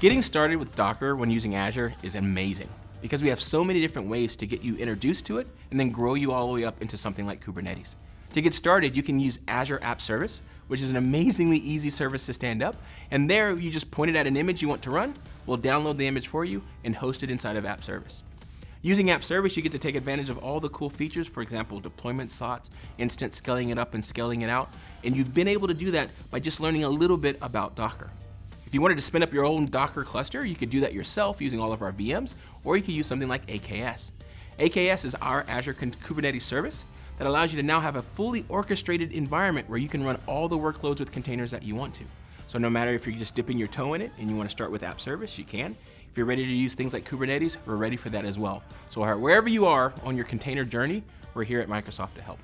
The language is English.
Getting started with Docker when using Azure is amazing because we have so many different ways to get you introduced to it and then grow you all the way up into something like Kubernetes. To get started, you can use Azure App Service, which is an amazingly easy service to stand up. And there, you just point it at an image you want to run, we'll download the image for you and host it inside of App Service. Using App Service, you get to take advantage of all the cool features, for example, deployment slots, instant scaling it up and scaling it out, and you've been able to do that by just learning a little bit about Docker. If you wanted to spin up your own Docker cluster, you could do that yourself using all of our VMs, or you could use something like AKS. AKS is our Azure Kubernetes service that allows you to now have a fully orchestrated environment where you can run all the workloads with containers that you want to. So no matter if you're just dipping your toe in it and you want to start with app service, you can. If you're ready to use things like Kubernetes, we're ready for that as well. So wherever you are on your container journey, we're here at Microsoft to help.